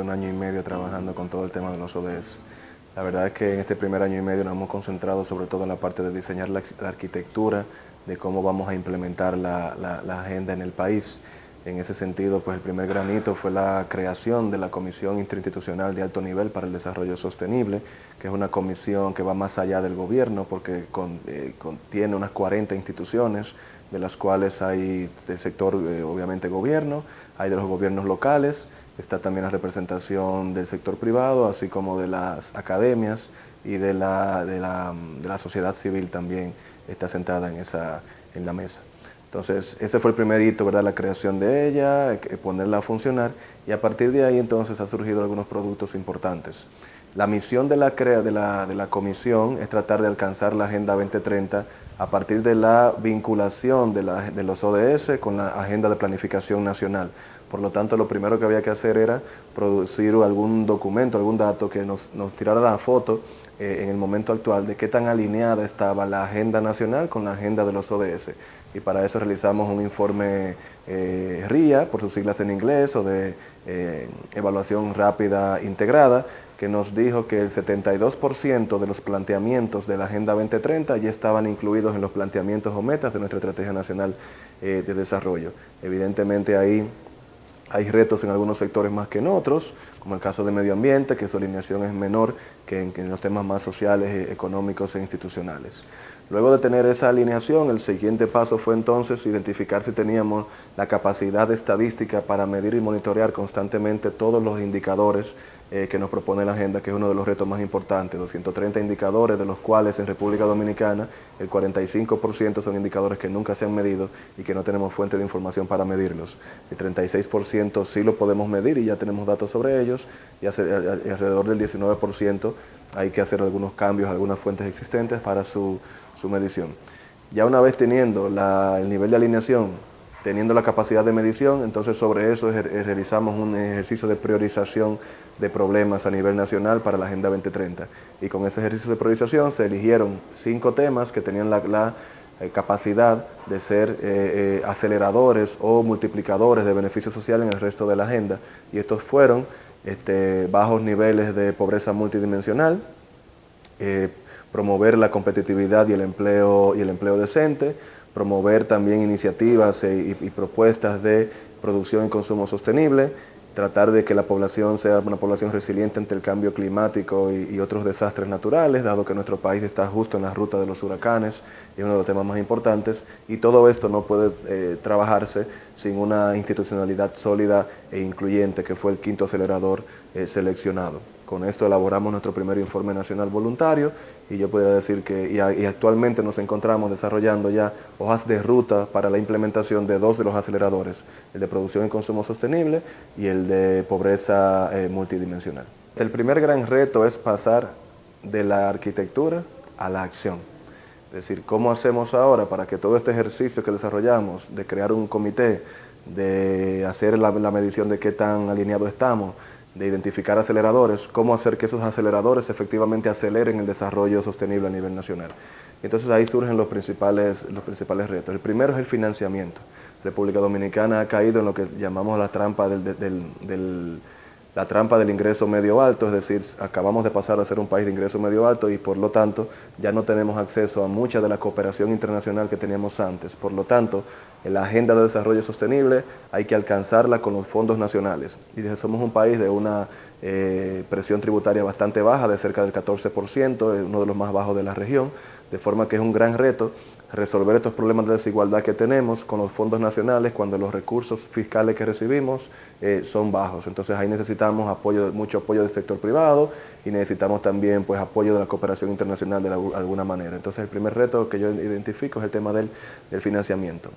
un año y medio trabajando con todo el tema de los ODS. La verdad es que en este primer año y medio nos hemos concentrado sobre todo en la parte de diseñar la, arquitectura, de cómo vamos a implementar la, agenda en el país. En ese sentido, pues el primer granito fue la creación de la Comisión Interinstitucional de Alto Nivel para el Desarrollo Sostenible, que es una comisión que va más allá del gobierno porque eh, contiene unas 40 instituciones, de las cuales hay del sector, eh, obviamente, gobierno, hay de los gobiernos locales, está también la representación del sector privado, así como de las academias y de la, de la, sociedad civil también está sentada en, esa, en la mesa. Entonces, ese fue el primer hito, ¿verdad? La creación de ella, eh, ponerla a funcionar y a partir de ahí entonces ha surgido algunos productos importantes. La misión de la, la, de la comisión es tratar de alcanzar la Agenda 2030 a partir de la vinculación de, los ODS con la Agenda de Planificación Nacional. Por lo tanto, lo primero que había que hacer era producir algún documento, algún dato que nos tirara la foto eh, en el momento actual de qué tan alineada estaba la agenda nacional con la agenda de los ODS. Y para eso realizamos un informe eh, RIA, por sus siglas en inglés, o de eh, evaluación rápida integrada, que nos dijo que el 72% de los planteamientos de la Agenda 2030 ya estaban incluidos en los planteamientos o metas de nuestra Estrategia Nacional de Desarrollo. Evidentemente ahí hay retos en algunos sectores más que en otros, como el caso de medio ambiente, que su alineación es menor que en, los temas más sociales, eh, económicos e institucionales. Luego de tener esa alineación, el siguiente paso fue entonces identificar si teníamos la capacidad estadística para medir y monitorear constantemente todos los indicadores eh, que nos propone la agenda, que es uno de los retos más importantes, 230 indicadores, de los cuales en República Dominicana el 45% son indicadores que nunca se han medido y que no tenemos fuente de información para medirlos. El 36% sí lo podemos medir y ya tenemos datos sobre ellos, y alrededor del 19% hay que hacer algunos cambios algunas fuentes existentes para su, medición. Ya una vez teniendo el nivel de alineación teniendo la capacidad de medición, entonces sobre eso realizamos un ejercicio de priorización de problemas a nivel nacional para la Agenda 2030. Y con ese ejercicio de priorización se eligieron cinco temas que tenían la, eh, capacidad de ser eh, eh, aceleradores o multiplicadores de beneficios sociales en el resto de la agenda. Y estos fueron este, bajos niveles de pobreza multidimensional, promover la competitividad y el empleo, y el empleo decente, promover también iniciativas y, propuestas de producción y consumo sostenible, tratar de que la población sea una población resiliente ante el cambio climático y, otros desastres naturales, dado que nuestro país está justo en la ruta de los huracanes, y uno de los temas más importantes, y todo esto no puede eh, trabajarse sin una institucionalidad sólida e incluyente, que fue el quinto acelerador eh, seleccionado. Con esto elaboramos nuestro primer informe nacional voluntario y yo podría decir que y, actualmente nos encontramos desarrollando ya hojas de ruta para la implementación de dos de los aceleradores, el de producción y consumo sostenible y el de pobreza eh, multidimensional. El primer gran reto es pasar de la arquitectura a la acción. Es decir, ¿cómo hacemos ahora para que todo este ejercicio que desarrollamos de crear un comité, de hacer la, la medición de qué tan alineados estamos, de identificar aceleradores, cómo hacer que esos aceleradores efectivamente aceleren el desarrollo sostenible a nivel nacional. Entonces ahí surgen los principales, los principales retos. El primero es el financiamiento. República Dominicana ha caído en lo que llamamos la trampa del, la trampa del ingreso medio alto, es decir, acabamos de pasar a ser un país de ingreso medio alto y por lo tanto ya no tenemos acceso a mucha de la cooperación internacional que teníamos antes. Por lo tanto, en la agenda de desarrollo sostenible hay que alcanzarla con los fondos nacionales. Y somos un país de una eh, presión tributaria bastante baja, de cerca del 14%, uno de los más bajos de la región, de forma que es un gran reto resolver estos problemas de desigualdad que tenemos con los fondos nacionales cuando los recursos fiscales que recibimos eh, son bajos. Entonces ahí necesitamos apoyo, mucho apoyo del sector privado y necesitamos también pues, apoyo de la cooperación internacional de alguna manera. Entonces el primer reto que yo identifico es el tema del financiamiento.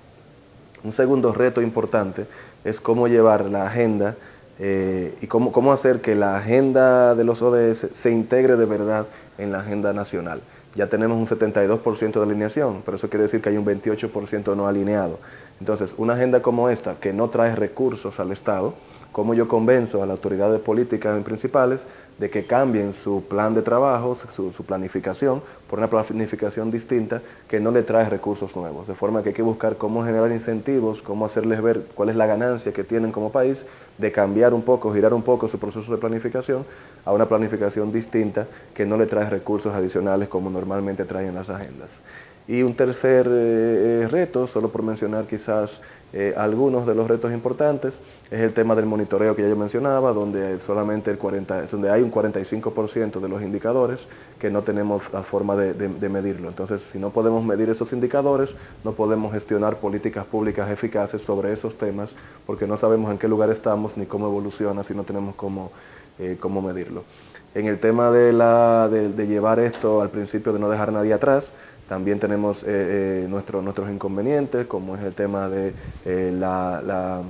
Un segundo reto importante es cómo llevar la agenda eh, y cómo, cómo hacer que la agenda de los ODS se integre de verdad en la agenda nacional. Ya tenemos un 72% de alineación, pero eso quiere decir que hay un 28% no alineado. Entonces, una agenda como esta, que no trae recursos al Estado, ¿cómo yo convenzo a las autoridades políticas principales de que cambien su plan de trabajo, su, planificación, por una planificación distinta que no le trae recursos nuevos. De forma que hay que buscar cómo generar incentivos, cómo hacerles ver cuál es la ganancia que tienen como país de cambiar un poco, girar un poco su proceso de planificación a una planificación distinta que no le trae recursos adicionales como normalmente traen las agendas. Y un tercer eh, eh, reto, solo por mencionar quizás eh, algunos de los retos importantes, es el tema del monitoreo que ya yo mencionaba, donde solamente el 40, donde hay un 45% de los indicadores que no tenemos la forma de, medirlo. Entonces, si no podemos medir esos indicadores, no podemos gestionar políticas públicas eficaces sobre esos temas, porque no sabemos en qué lugar estamos ni cómo evoluciona si no tenemos cómo, cómo medirlo. En el tema de, la, de llevar esto al principio de no dejar a nadie atrás, también tenemos eh, eh, nuestros inconvenientes, como es el tema de eh, la,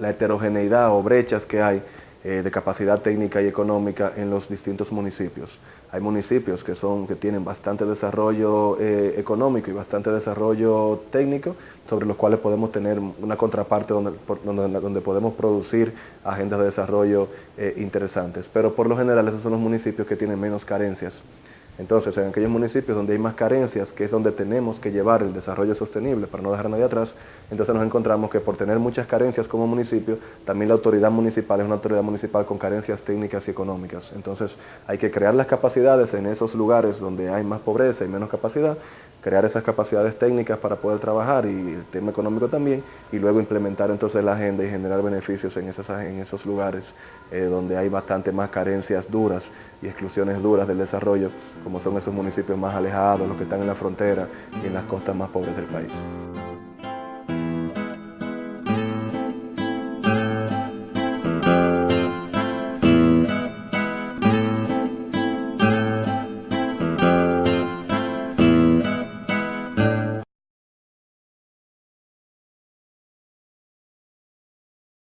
heterogeneidad o brechas que hay de capacidad técnica y económica en los distintos municipios. Hay municipios que, son, que tienen bastante desarrollo económico y bastante desarrollo técnico, sobre los cuales podemos tener una contraparte donde, donde, donde podemos producir agendas de desarrollo interesantes. Pero por lo general esos son los municipios que tienen menos carencias entonces, en aquellos municipios donde hay más carencias, que es donde tenemos que llevar el desarrollo sostenible para no dejar a nadie atrás, entonces nos encontramos que por tener muchas carencias como municipio, también la autoridad municipal es una autoridad municipal con carencias técnicas y económicas. Entonces, hay que crear las capacidades en esos lugares donde hay más pobreza y menos capacidad, crear esas capacidades técnicas para poder trabajar y el tema económico también, y luego implementar entonces la agenda y generar beneficios en esos, en esos lugares eh, donde hay bastante más carencias duras y exclusiones duras del desarrollo, como son esos municipios más alejados, los que están en la frontera y en las costas más pobres del país.